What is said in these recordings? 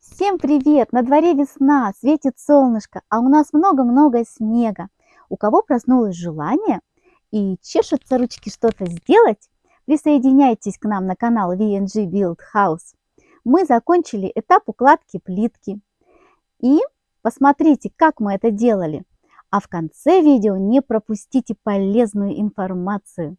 Всем привет! На дворе весна, светит солнышко, а у нас много-много снега. У кого проснулось желание и чешутся ручки что-то сделать, присоединяйтесь к нам на канал VNG Build House. Мы закончили этап укладки плитки. И посмотрите, как мы это делали. А в конце видео не пропустите полезную информацию.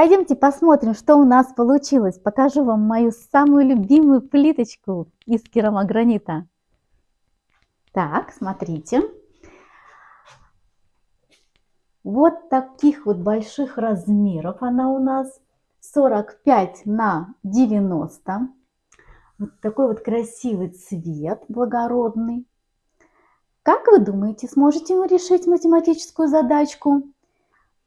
Пойдемте посмотрим, что у нас получилось. Покажу вам мою самую любимую плиточку из керамогранита. Так, смотрите. Вот таких вот больших размеров она у нас. 45 на 90. Вот такой вот красивый цвет, благородный. Как вы думаете, сможете вы решить математическую задачку?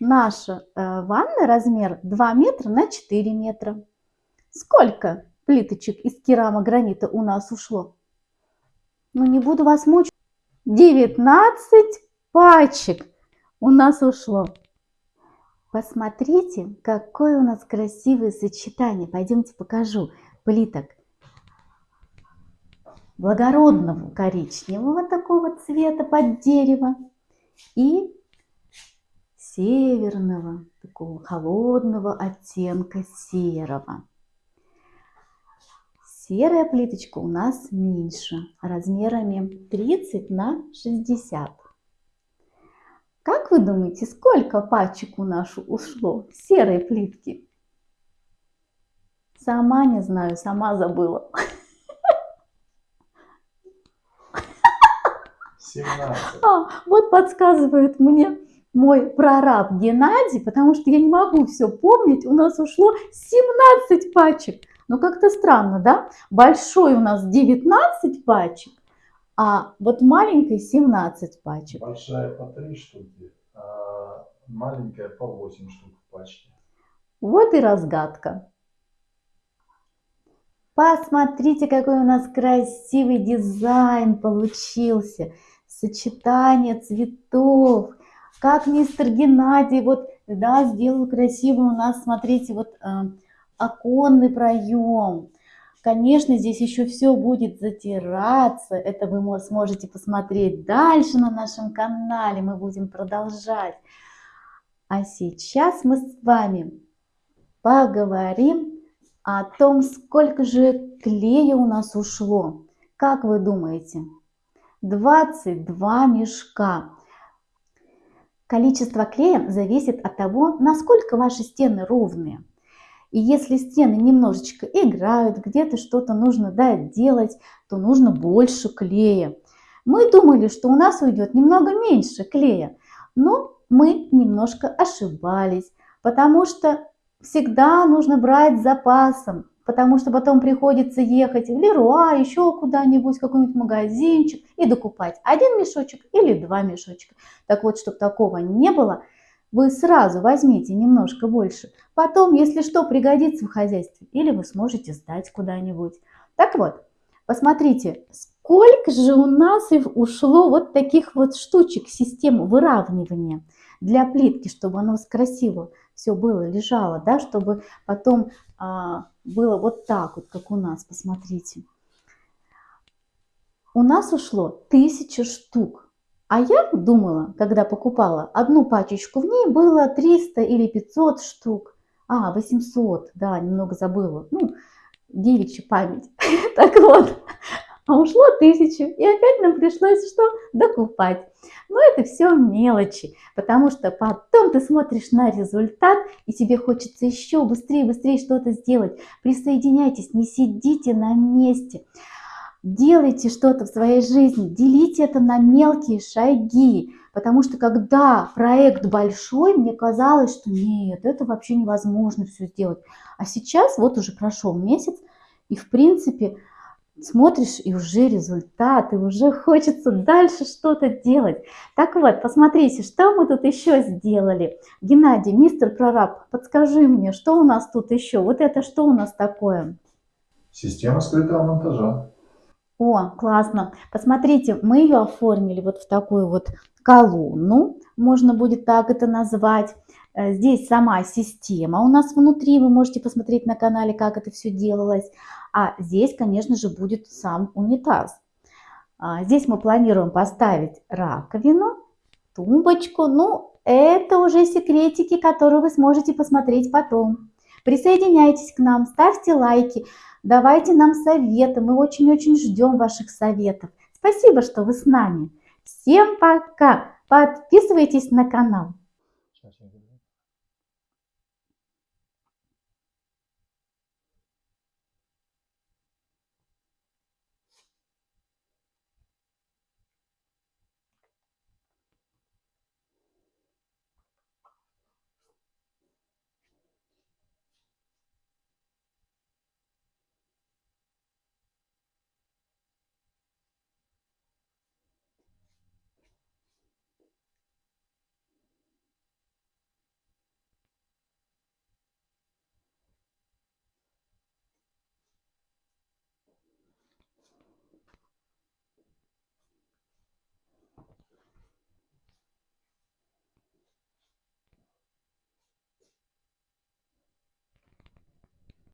Наша э, ванна размер 2 метра на 4 метра. Сколько плиточек из керамогранита у нас ушло? Ну, не буду вас мучить. 19 пачек у нас ушло. Посмотрите, какое у нас красивое сочетание. Пойдемте покажу плиток благородного коричневого такого цвета под дерево и северного, такого холодного оттенка серого. Серая плиточка у нас меньше, размерами 30 на 60. Как вы думаете, сколько пачек у нас ушло серой плитки? Сама не знаю, сама забыла. 17. А, вот подсказывает мне мой прораб Геннадий, потому что я не могу все помнить. У нас ушло 17 пачек. Ну, как-то странно, да? Большой у нас 19 пачек, а вот маленькой 17 пачек. Большая по 3 штуки, а маленькая по 8 штук в пачке. Вот и разгадка. Посмотрите, какой у нас красивый дизайн получился. Сочетание цветов как мистер Геннадий вот, да, сделал красивый у нас, смотрите, вот э, оконный проем. Конечно, здесь еще все будет затираться, это вы сможете посмотреть дальше на нашем канале, мы будем продолжать. А сейчас мы с вами поговорим о том, сколько же клея у нас ушло. Как вы думаете? 22 мешка. Количество клея зависит от того, насколько ваши стены ровные. И если стены немножечко играют, где-то что-то нужно да, делать, то нужно больше клея. Мы думали, что у нас уйдет немного меньше клея, но мы немножко ошибались, потому что всегда нужно брать с запасом потому что потом приходится ехать в Леруа, еще куда-нибудь, какой-нибудь магазинчик и докупать один мешочек или два мешочка. Так вот, чтобы такого не было, вы сразу возьмите немножко больше. Потом, если что, пригодится в хозяйстве, или вы сможете сдать куда-нибудь. Так вот, посмотрите, сколько же у нас ушло вот таких вот штучек, систем выравнивания для плитки, чтобы оно красиво все было, лежало, да, чтобы потом а, было вот так вот, как у нас, посмотрите. У нас ушло тысяча штук. А я думала, когда покупала одну пачечку, в ней было 300 или 500 штук. А, 800, да, немного забыла. Ну, девичья память. Так вот, а ушло тысячу, и опять нам пришлось что? Докупать. Но это все мелочи, потому что потом ты смотришь на результат, и тебе хочется еще быстрее, быстрее что-то сделать. Присоединяйтесь, не сидите на месте. Делайте что-то в своей жизни, делите это на мелкие шаги, потому что когда проект большой, мне казалось, что нет, это вообще невозможно все сделать. А сейчас вот уже прошел месяц, и в принципе смотришь, и уже результат, и уже хочется дальше что-то делать. Так вот, посмотрите, что мы тут еще сделали. Геннадий, мистер прораб, подскажи мне, что у нас тут еще? Вот это что у нас такое? Система скрытого монтажа. О, классно. Посмотрите, мы ее оформили вот в такую вот колонну, можно будет так это назвать. Э, здесь сама система у нас внутри, вы можете посмотреть на канале, как это все делалось. А здесь, конечно же, будет сам унитаз. А здесь мы планируем поставить раковину, тумбочку. Ну, это уже секретики, которые вы сможете посмотреть потом. Присоединяйтесь к нам, ставьте лайки, давайте нам советы. Мы очень-очень ждем ваших советов. Спасибо, что вы с нами. Всем пока! Подписывайтесь на канал.